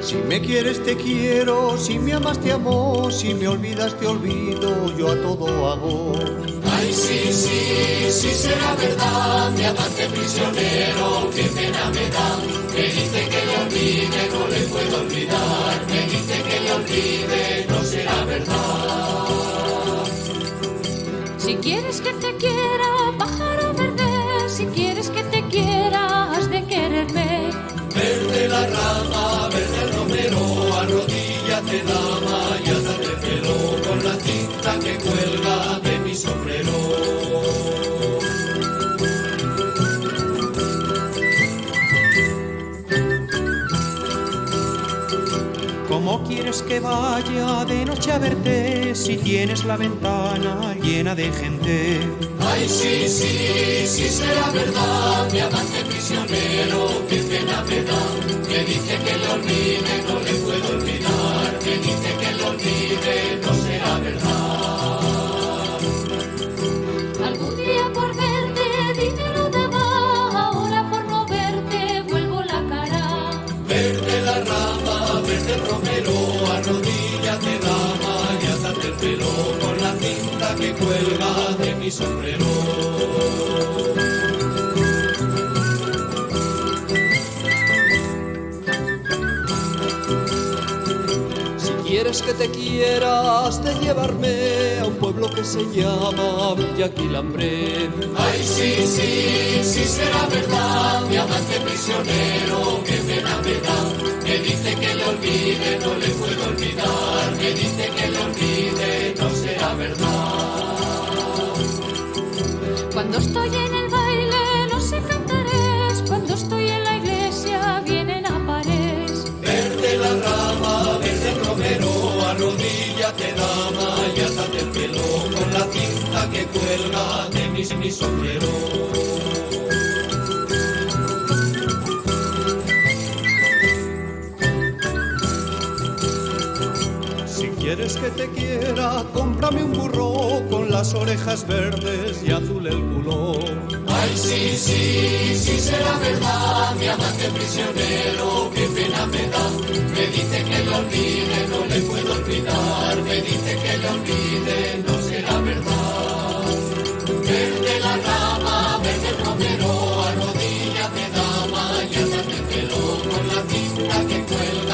Si me quieres te quiero, si me amas te amo, si me olvidas te olvido, yo a todo hago. Ay, sí, sí, sí será verdad, mi amante prisionero, qué pena me da. Me dice que le olvide, no le puedo olvidar. Me dice que le olvide, no será verdad. Si quieres que te quiera, pájaro verde, si quieres que te quiera, has de quererme. Verde la rama, verde el romero, arrodíllate dama y el pelo con la cinta que cuelga de mi sombrero. ¿Cómo quieres que vaya de noche a verte si tienes la ventana de gente? Ay, sí, sí, sí será verdad, mi amante prisionero, qué pena me da. Me dice que le olvide, no le puedo olvidar. Me dice que le olvide, no será verdad. Algún día por verte dinero daba, ahora por no verte vuelvo la cara. Verde la rama, que cuelga de mi sombrero. Si quieres que te quiera, has de llevarme a un pueblo que se llama Villa Quilambre. Ay, sí, sí, sí será verdad, mi amante prisionero, pena me da. Arrodíllate dama y átate el pelo con la cinta que cuelga de mi, mi sombrero. Quieres que te quiera, cómprame un burro con las orejas verdes y azul el culo. Ay, sí, sí, sí será verdad, mi amante prisionero, qué pena me da. Me dice que lo olvide, dice que le olvide no será verdad. Verde la rama, verde el romero, arrodíllate dama y ándate pelo con la cinta que cuelga.